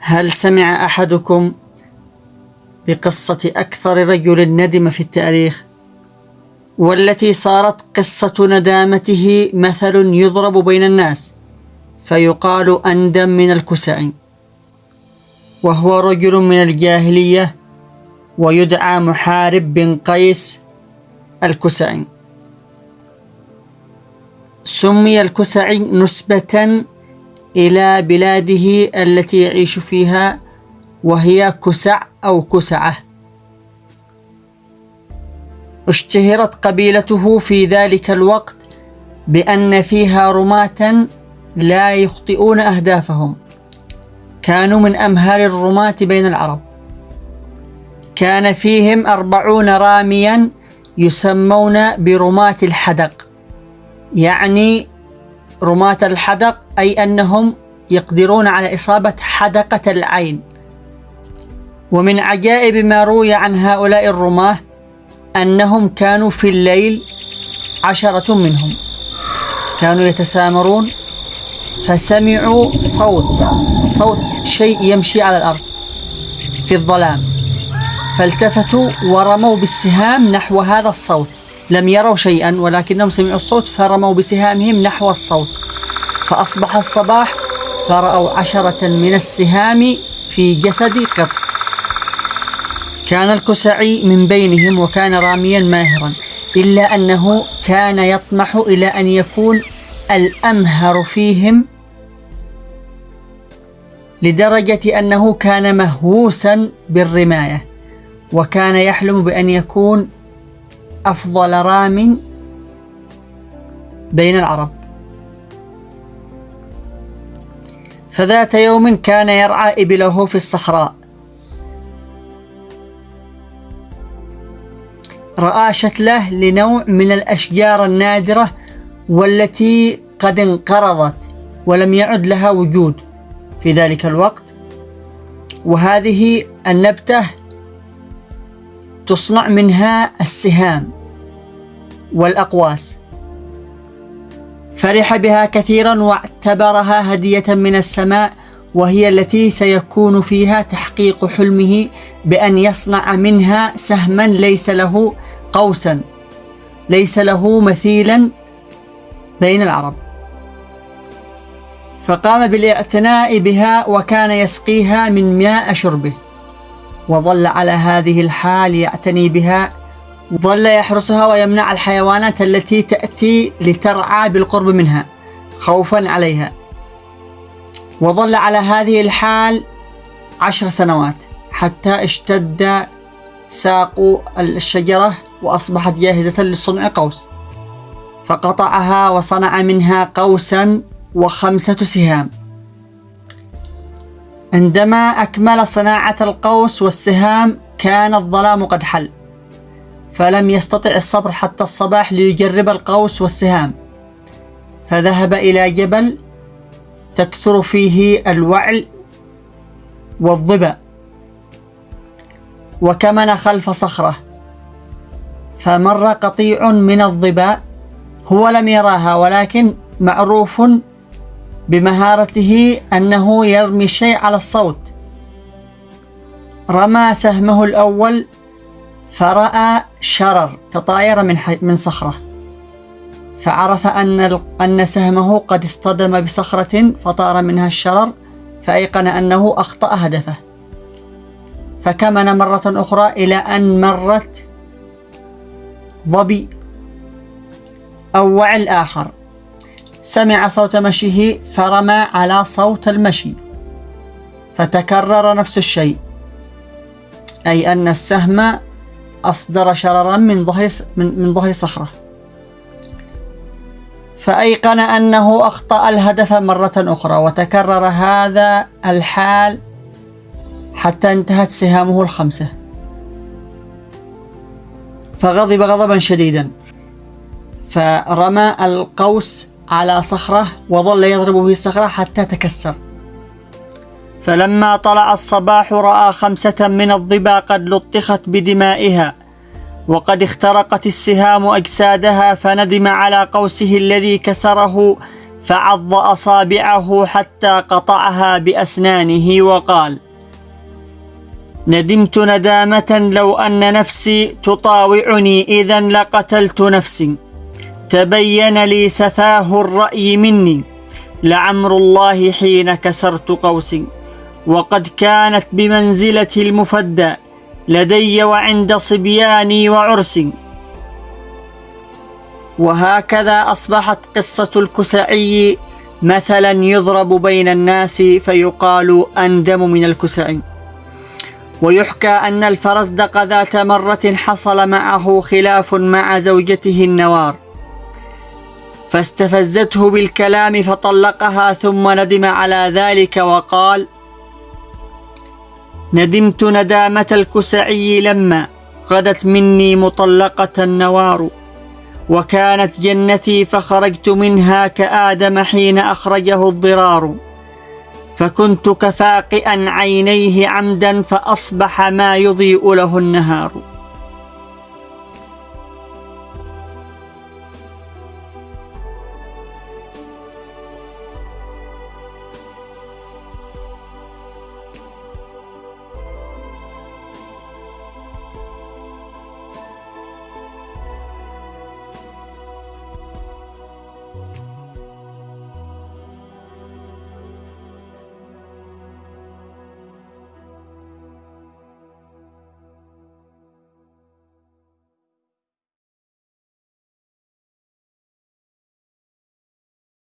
هل سمع أحدكم بقصة أكثر رجل ندم في التاريخ؟ والتي صارت قصة ندامته مثل يضرب بين الناس فيقال أندم من الكسائي وهو رجل من الجاهلية ويدعى محارب بن قيس الكسائي سمي الكسعي نسبة إلى بلاده التي يعيش فيها وهي كسع أو كسعة. اشتهرت قبيلته في ذلك الوقت بأن فيها رماة لا يخطئون أهدافهم. كانوا من أمهر الرماة بين العرب. كان فيهم أربعون راميا يسمون برماة الحدق. يعني رماة الحدق أي أنهم يقدرون على إصابة حدقة العين. ومن عجائب ما روي عن هؤلاء الرماة أنهم كانوا في الليل عشرة منهم. كانوا يتسامرون فسمعوا صوت صوت شيء يمشي على الأرض في الظلام. فالتفتوا ورموا بالسهام نحو هذا الصوت. لم يروا شيئا ولكنهم سمعوا الصوت فرموا بسهامهم نحو الصوت. فأصبح الصباح فرأوا عشرة من السهام في جسد قط. كان الكسعي من بينهم وكان راميا ماهرا إلا أنه كان يطمح إلى أن يكون الأمهر فيهم لدرجة أنه كان مهووسا بالرماية وكان يحلم بأن يكون أفضل رام بين العرب. فذات يوم كان يرعى إبله في الصحراء. رأى شتله لنوع من الأشجار النادرة والتي قد انقرضت ولم يعد لها وجود في ذلك الوقت. وهذه النبتة تصنع منها السهام والأقواس. فرح بها كثيرا واعتبرها هدية من السماء وهي التي سيكون فيها تحقيق حلمه بأن يصنع منها سهما ليس له قوسا ليس له مثيلا بين العرب. فقام بالاعتناء بها وكان يسقيها من ماء شربه وظل على هذه الحال يعتني بها ظل يحرسها ويمنع الحيوانات التي تأتي لترعى بالقرب منها خوفا عليها. وظل على هذه الحال عشر سنوات حتى اشتد ساق الشجرة وأصبحت جاهزة لصنع قوس. فقطعها وصنع منها قوسا وخمسة سهام. عندما أكمل صناعة القوس والسهام كان الظلام قد حل. فلم يستطع الصبر حتى الصباح ليجرب القوس والسهام. فذهب إلى جبل تكثر فيه الوعل والظبا وكمن خلف صخرة. فمر قطيع من الظباء هو لم يراها ولكن معروف بمهارته أنه يرمي الشيء على الصوت. رمى سهمه الأول فرأى شرر تطاير من من صخرة. فعرف أن أن سهمه قد اصطدم بصخرة فطار منها الشرر فأيقن أنه أخطأ هدفه. فكمن مرة أخرى إلى أن مرت ظبي أو وعل آخر سمع صوت مشيه فرمى على صوت المشي فتكرر نفس الشيء. أي أن السهم أصدر شررا من ظهر من, من ظهر صخرة. فأيقن أنه أخطأ الهدف مرة أخرى وتكرر هذا الحال حتى انتهت سهامه الخمسة. فغضب غضبا شديدا. فرمى القوس على صخرة وظل يضرب به الصخرة حتى تكسر. فلما طلع الصباح رأى خمسة من الظبا قد لطخت بدمائها وقد اخترقت السهام أجسادها فندم على قوسه الذي كسره فعض أصابعه حتى قطعها بأسنانه وقال ندمت ندامة لو أن نفسي تطاوعني إذا لقتلت نفسي. تبين لي سفاه الرأي مني. لعمر الله حين كسرت قوسي. وقد كانت بمنزلة المفدى لدي وعند صبياني وعرسي وهكذا أصبحت قصة الكسعي مثلا يضرب بين الناس فيقال أندم من الكسعي. ويحكى أن الفرزدق ذات مرة حصل معه خلاف مع زوجته النوار. فاستفزته بالكلام فطلقها ثم ندم على ذلك وقال ندمت ندامة الكسعي لما غدت مني مطلقة النوار وكانت جنتي فخرجت منها كآدم حين أخرجه الضرار. فكنت كفاقئا عينيه عمدا فأصبح ما يضيء له النهار.